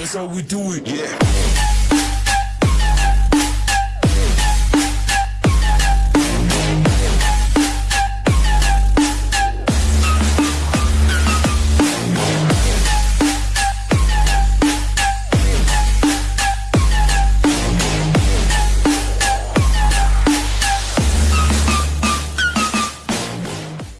That's how we do it. Yeah.